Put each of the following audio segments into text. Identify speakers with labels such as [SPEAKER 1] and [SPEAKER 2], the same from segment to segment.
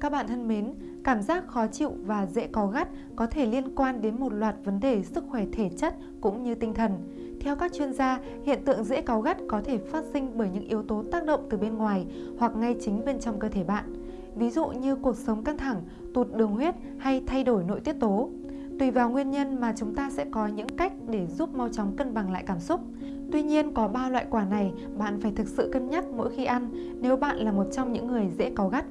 [SPEAKER 1] Các bạn thân mến, cảm giác khó chịu và dễ có gắt có thể liên quan đến một loạt vấn đề sức khỏe thể chất cũng như tinh thần. Theo các chuyên gia, hiện tượng dễ cáu gắt có thể phát sinh bởi những yếu tố tác động từ bên ngoài hoặc ngay chính bên trong cơ thể bạn. Ví dụ như cuộc sống căng thẳng, tụt đường huyết hay thay đổi nội tiết tố. Tùy vào nguyên nhân mà chúng ta sẽ có những cách để giúp mau chóng cân bằng lại cảm xúc. Tuy nhiên có ba loại quả này bạn phải thực sự cân nhắc mỗi khi ăn nếu bạn là một trong những người dễ cáu gắt.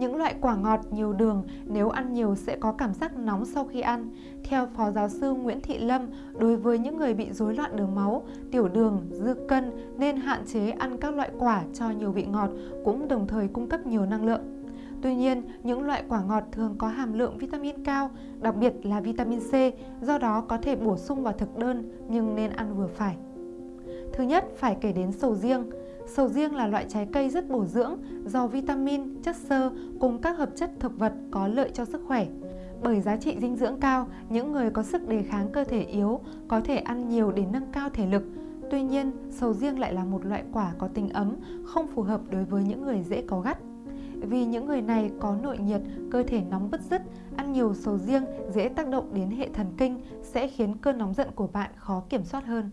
[SPEAKER 1] Những loại quả ngọt nhiều đường nếu ăn nhiều sẽ có cảm giác nóng sau khi ăn. Theo Phó Giáo sư Nguyễn Thị Lâm, đối với những người bị rối loạn đường máu, tiểu đường, dư cân nên hạn chế ăn các loại quả cho nhiều vị ngọt cũng đồng thời cung cấp nhiều năng lượng. Tuy nhiên, những loại quả ngọt thường có hàm lượng vitamin cao, đặc biệt là vitamin C, do đó có thể bổ sung vào thực đơn nhưng nên ăn vừa phải. Thứ nhất phải kể đến sầu riêng. Sầu riêng là loại trái cây rất bổ dưỡng, giàu vitamin, chất xơ cùng các hợp chất thực vật có lợi cho sức khỏe. Bởi giá trị dinh dưỡng cao, những người có sức đề kháng cơ thể yếu có thể ăn nhiều để nâng cao thể lực. Tuy nhiên, sầu riêng lại là một loại quả có tính ấm, không phù hợp đối với những người dễ có gắt. Vì những người này có nội nhiệt, cơ thể nóng bứt rứt, ăn nhiều sầu riêng dễ tác động đến hệ thần kinh sẽ khiến cơn nóng giận của bạn khó kiểm soát hơn.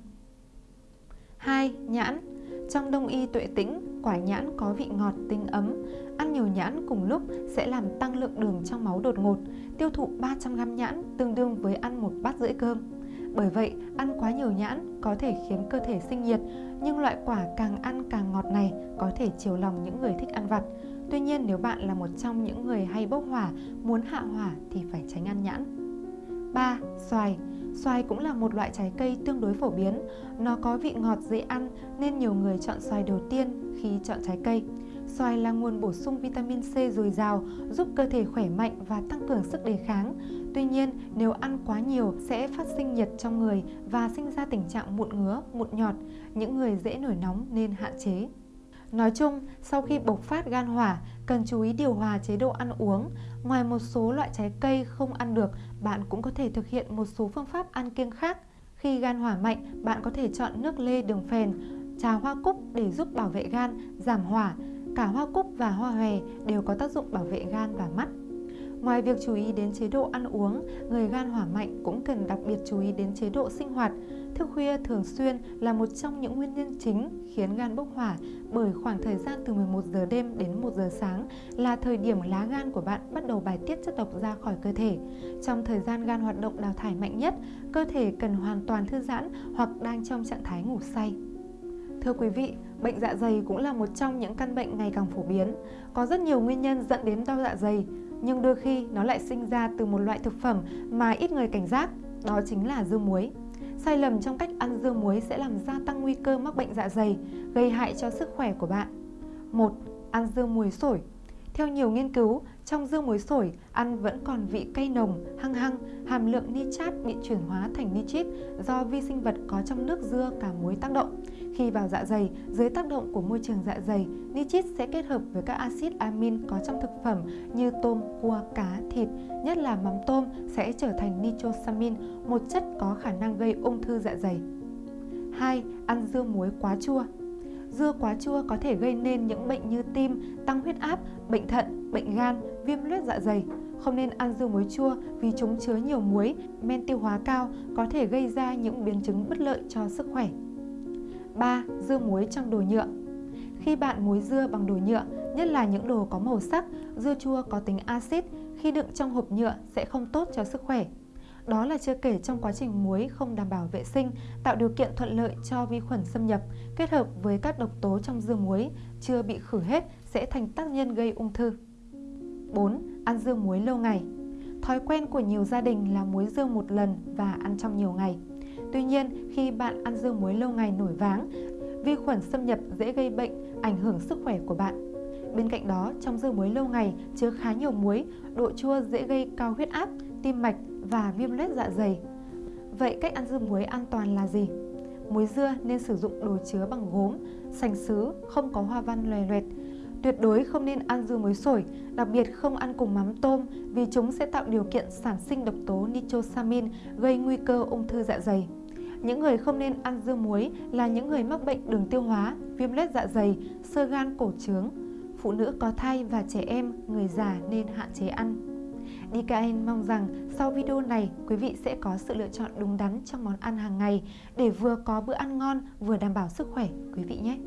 [SPEAKER 1] 2. Nhãn trong đông y tuệ tĩnh, quả nhãn có vị ngọt tinh ấm. Ăn nhiều nhãn cùng lúc sẽ làm tăng lượng đường trong máu đột ngột. Tiêu thụ 300g nhãn tương đương với ăn một bát rưỡi cơm. Bởi vậy, ăn quá nhiều nhãn có thể khiến cơ thể sinh nhiệt, nhưng loại quả càng ăn càng ngọt này có thể chiều lòng những người thích ăn vặt. Tuy nhiên nếu bạn là một trong những người hay bốc hỏa, muốn hạ hỏa thì phải tránh ăn nhãn. 3. Xoài Xoài cũng là một loại trái cây tương đối phổ biến. Nó có vị ngọt dễ ăn nên nhiều người chọn xoài đầu tiên khi chọn trái cây. Xoài là nguồn bổ sung vitamin C dồi dào, giúp cơ thể khỏe mạnh và tăng cường sức đề kháng. Tuy nhiên, nếu ăn quá nhiều sẽ phát sinh nhiệt trong người và sinh ra tình trạng mụn ngứa, mụn nhọt. Những người dễ nổi nóng nên hạn chế. Nói chung, sau khi bộc phát gan hỏa, cần chú ý điều hòa chế độ ăn uống. Ngoài một số loại trái cây không ăn được, bạn cũng có thể thực hiện một số phương pháp ăn kiêng khác. Khi gan hỏa mạnh, bạn có thể chọn nước lê đường phèn, trà hoa cúc để giúp bảo vệ gan, giảm hỏa. Cả hoa cúc và hoa hòe đều có tác dụng bảo vệ gan và mắt. Ngoài việc chú ý đến chế độ ăn uống, người gan hỏa mạnh cũng cần đặc biệt chú ý đến chế độ sinh hoạt. Thức khuya thường xuyên là một trong những nguyên nhân chính khiến gan bốc hỏa bởi khoảng thời gian từ 11 giờ đêm đến 1 giờ sáng là thời điểm lá gan của bạn bắt đầu bài tiết chất độc ra khỏi cơ thể. Trong thời gian gan hoạt động đào thải mạnh nhất, cơ thể cần hoàn toàn thư giãn hoặc đang trong trạng thái ngủ say. Thưa quý vị, bệnh dạ dày cũng là một trong những căn bệnh ngày càng phổ biến. Có rất nhiều nguyên nhân dẫn đến đau dạ dày, nhưng đôi khi nó lại sinh ra từ một loại thực phẩm mà ít người cảnh giác, đó chính là dưa muối. Sai lầm trong cách ăn dưa muối sẽ làm gia tăng nguy cơ mắc bệnh dạ dày, gây hại cho sức khỏe của bạn. 1. Ăn dưa muối sổi theo nhiều nghiên cứu, trong dưa muối sổi, ăn vẫn còn vị cay nồng, hăng hăng, hàm lượng nitrat bị chuyển hóa thành nitrit do vi sinh vật có trong nước dưa cả muối tác động. Khi vào dạ dày, dưới tác động của môi trường dạ dày, nitrit sẽ kết hợp với các axit amin có trong thực phẩm như tôm, cua, cá, thịt, nhất là mắm tôm sẽ trở thành nitrosamin, một chất có khả năng gây ung thư dạ dày. 2. Ăn dưa muối quá chua Dưa quá chua có thể gây nên những bệnh như tim, tăng huyết áp, bệnh thận, bệnh gan, viêm loét dạ dày. Không nên ăn dưa muối chua vì chúng chứa nhiều muối, men tiêu hóa cao có thể gây ra những biến chứng bất lợi cho sức khỏe. 3. Dưa muối trong đồ nhựa Khi bạn muối dưa bằng đồ nhựa, nhất là những đồ có màu sắc, dưa chua có tính axit, khi đựng trong hộp nhựa sẽ không tốt cho sức khỏe. Đó là chưa kể trong quá trình muối không đảm bảo vệ sinh, tạo điều kiện thuận lợi cho vi khuẩn xâm nhập, kết hợp với các độc tố trong dưa muối chưa bị khử hết sẽ thành tác nhân gây ung thư. 4. Ăn dưa muối lâu ngày Thói quen của nhiều gia đình là muối dưa một lần và ăn trong nhiều ngày. Tuy nhiên, khi bạn ăn dưa muối lâu ngày nổi váng, vi khuẩn xâm nhập dễ gây bệnh, ảnh hưởng sức khỏe của bạn. Bên cạnh đó, trong dưa muối lâu ngày chứa khá nhiều muối, độ chua dễ gây cao huyết áp, tim mạch và viêm loét dạ dày. Vậy cách ăn dưa muối an toàn là gì? Muối dưa nên sử dụng đồ chứa bằng gốm, sành sứ, không có hoa văn lòe loẹt. Tuyệt đối không nên ăn dưa muối sổi, đặc biệt không ăn cùng mắm tôm vì chúng sẽ tạo điều kiện sản sinh độc tố nitrosamin gây nguy cơ ung thư dạ dày. Những người không nên ăn dưa muối là những người mắc bệnh đường tiêu hóa, viêm loét dạ dày, sơ gan cổ trướng, phụ nữ có thai và trẻ em, người già nên hạn chế ăn. DKN mong rằng sau video này quý vị sẽ có sự lựa chọn đúng đắn trong món ăn hàng ngày để vừa có bữa ăn ngon vừa đảm bảo sức khỏe quý vị nhé.